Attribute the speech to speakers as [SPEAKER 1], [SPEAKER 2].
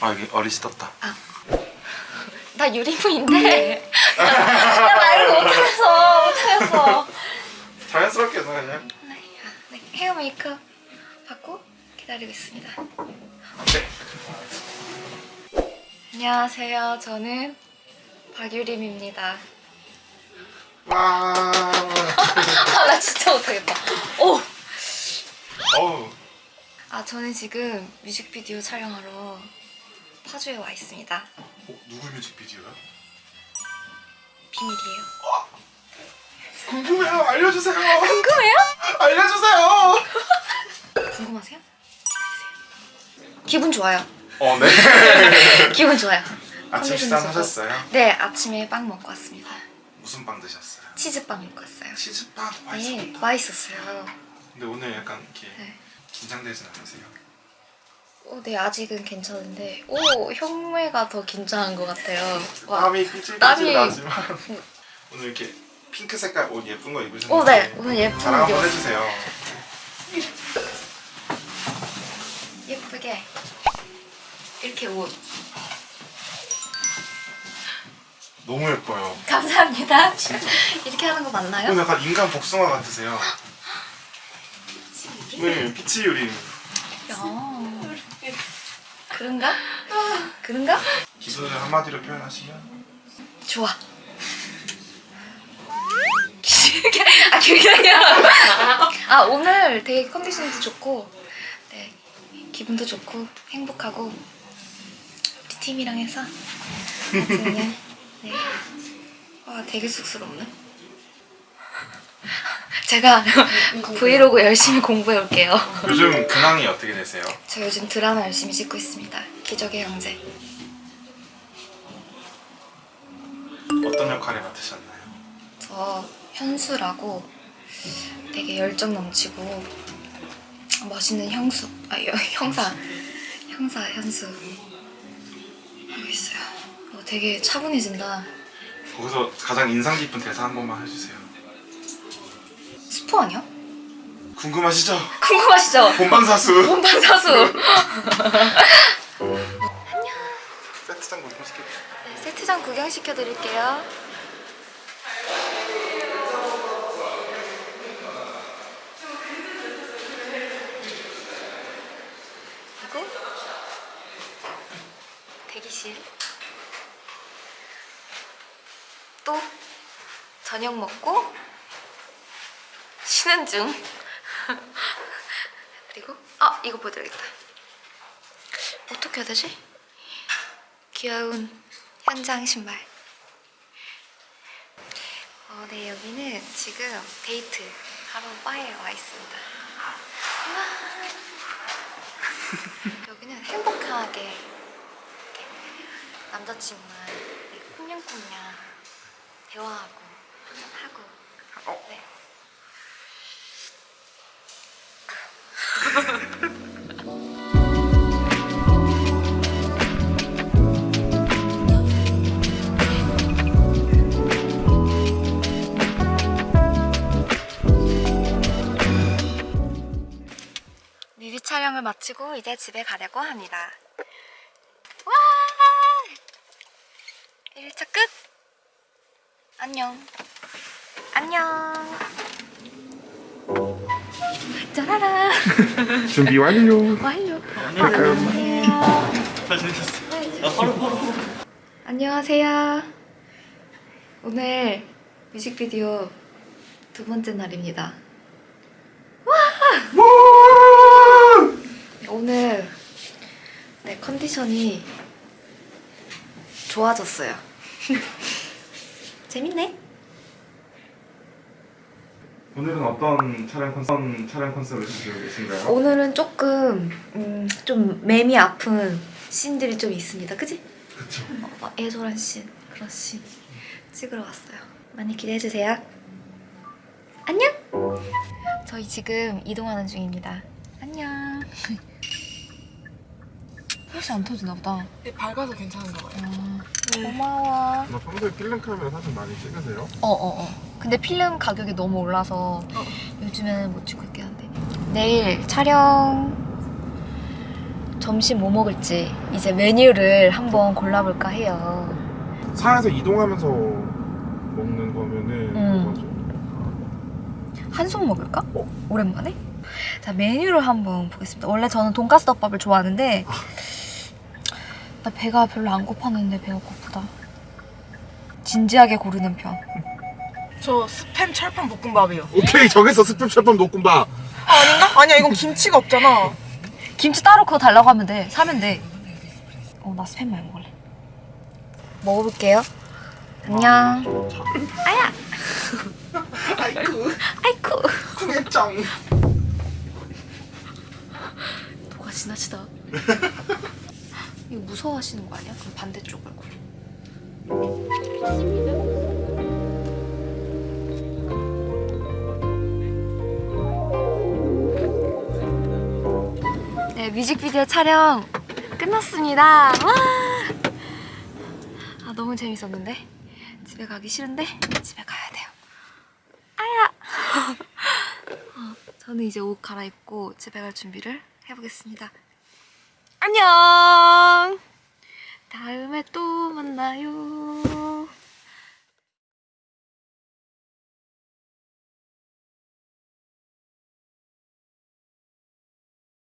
[SPEAKER 1] 아 여기 어리시 떴다.
[SPEAKER 2] 나 유리무인데 나 말을 못하겠어 못하겠어
[SPEAKER 1] 자연스럽게 해서 그냥.
[SPEAKER 2] 네, 아, 네, 헤어 메이크업 받고 기다리고 있습니다
[SPEAKER 1] 네.
[SPEAKER 2] 안녕하세요 저는 박유림입니다
[SPEAKER 1] 와.
[SPEAKER 2] 아나 진짜 못하겠다 오!
[SPEAKER 1] 어우.
[SPEAKER 2] 아 저는 지금 뮤직비디오 촬영하러 파주에 와 있습니다
[SPEAKER 1] 어, 누구 뮤직비디오야?
[SPEAKER 2] 비밀이에요
[SPEAKER 1] 궁금해요. 알려주세요.
[SPEAKER 2] 궁금해요?
[SPEAKER 1] 알려주세요.
[SPEAKER 2] 궁금하세요? 기분 좋아요
[SPEAKER 1] 어 네.
[SPEAKER 2] 기분 좋아요
[SPEAKER 1] 아침 식사. 하셨어요?
[SPEAKER 2] 네 아침에 빵 먹고 왔습니다
[SPEAKER 1] 무슨 빵 드셨어요?
[SPEAKER 2] 치즈빵 먹고 왔어요
[SPEAKER 1] 치즈빵
[SPEAKER 2] 네
[SPEAKER 1] 맛있었다.
[SPEAKER 2] 맛있었어요
[SPEAKER 1] 근데 오늘 약간 이렇게
[SPEAKER 2] 네.
[SPEAKER 1] 긴장되진 않으세요?
[SPEAKER 2] 어, 네 아직은 괜찮은데 오 흉내가 더 긴장한 것 같아요 와.
[SPEAKER 1] 땀이 삐질삐질
[SPEAKER 2] 땀이-
[SPEAKER 1] 나지만 오늘 이렇게 핑크 색깔 옷 예쁜 거 입으셨는데
[SPEAKER 2] 오, 네. 오늘 예쁜
[SPEAKER 1] 자랑
[SPEAKER 2] 옷
[SPEAKER 1] 한번. 해주세요
[SPEAKER 2] 예쁘게 이렇게 옷
[SPEAKER 1] 너무 예뻐요
[SPEAKER 2] 감사합니다 이렇게 하는 거 맞나요?
[SPEAKER 1] 오늘 약간 인간 복숭아 같으세요 네 피치 유림
[SPEAKER 2] 야. 그런가? 그런가?
[SPEAKER 1] 기분을 한마디로 표현하시면?
[SPEAKER 2] 좋아. 길게 아 길게 아니라 아 오늘 되게 컨디션도 좋고 네 기분도 좋고 행복하고 우리 팀이랑 해서. 그냥 네 와 되게 쑥스럽네 제가 브이로그 열심히 공부해 올게요
[SPEAKER 1] 요즘 근황이 어떻게 되세요?
[SPEAKER 2] 저 요즘 드라마 열심히 찍고 있습니다 기적의 형제
[SPEAKER 1] 어떤 역할을 맡으셨나요?
[SPEAKER 2] 저 현수라고 되게 열정 넘치고 멋있는 형수 아 여- 형사 형사 현수 하고 있어요. 어, 되게 차분해진다.
[SPEAKER 1] 거기서 가장 인상 깊은 대사 한 번만 해주세요
[SPEAKER 2] 스포 아니야?
[SPEAKER 1] 궁금하시죠?
[SPEAKER 2] 궁금하시죠?
[SPEAKER 1] 본방사수
[SPEAKER 2] 본방사수.
[SPEAKER 1] 세트장 구경시켜
[SPEAKER 2] 네, 세트장 구경시켜 드릴게요. 그리고 대기실. 또 저녁 먹고 쉬는 중. 그리고 아 이거 보여드리겠다. 어떻게 해야 되지? 귀여운 현장 신발. 어, 네, 여기는 지금 데이트 하러 바에 와 있습니다. 와. 여기는 행복하게 남자친구랑 이렇게 꽁냥꽁냥 대화하고 한잔하고
[SPEAKER 1] 어?
[SPEAKER 2] 네. 뮤비 촬영을 마치고 이제 집에 가려고 합니다. 와! 1차 끝! 안녕. 안녕. 짜라라.
[SPEAKER 1] 준비 완료
[SPEAKER 2] 완료.
[SPEAKER 1] 안녕
[SPEAKER 2] 안녕하세요. 안녕하세요. 오늘 뮤직비디오 두 번째 날입니다. 오늘 네 컨디션이 좋아졌어요. 재밌네.
[SPEAKER 1] 오늘은 어떤 촬영 컨셉, 촬영 컨셉을 가지고 계신가요?
[SPEAKER 2] 오늘은 조금 음, 좀 매미 아픈 씬들이 좀 있습니다. 그지?
[SPEAKER 1] 그쵸
[SPEAKER 2] 어, 애절한 씬 그런 씬 찍으러 왔어요. 많이 기대해 주세요. 안녕. 저희 지금 이동하는 중입니다. 안녕. 혹시 안 터지나 보다.
[SPEAKER 3] 네, 밝아서 괜찮은가 봐요.
[SPEAKER 2] 아, 고마워.
[SPEAKER 1] 너 평소에 필름 카메라 사진 많이 찍으세요?
[SPEAKER 2] 어어 어, 근데 필름 가격이 너무 올라서 요즘에는 못 찍고 있긴 한데 내일 촬영 점심 뭐 먹을지 이제 메뉴를 한번 골라볼까 해요.
[SPEAKER 1] 차에서 이동하면서 먹는 거면은
[SPEAKER 2] 음.
[SPEAKER 1] 뭐죠?
[SPEAKER 2] 한솥 먹을까?
[SPEAKER 1] 어?
[SPEAKER 2] 오랜만에? 자 메뉴를 한번 보겠습니다. 원래 저는 돈가스 덮밥을 좋아하는데 나 배가 별로 안 고팠는데 배가 고프다. 진지하게 고르는 편.
[SPEAKER 3] 저 스팸 철판 볶음밥이요.
[SPEAKER 1] 오케이 정했어 스팸 철판 녹음밥.
[SPEAKER 3] 아, 아닌가? 아니야 이건 김치가 없잖아.
[SPEAKER 2] 김치 따로 그거 달라고 하면 돼. 사면 돼. 어, 나 스팸 많이 먹을래. 먹어볼게요. 안녕. 아야.
[SPEAKER 1] 아이쿠
[SPEAKER 2] 아이쿠.
[SPEAKER 1] 쿠네짱.
[SPEAKER 2] 누가 지나치다. 이거 무서워하시는 거 아니야? 그럼 반대쪽 얼굴. 네, 뮤직비디오 촬영 끝났습니다. 와! 아, 너무 재밌었는데? 집에 가기 싫은데? 집에 가야 돼요. 아야! 어, 저는 이제 옷 갈아입고 집에 갈 준비를 해보겠습니다. 안녕!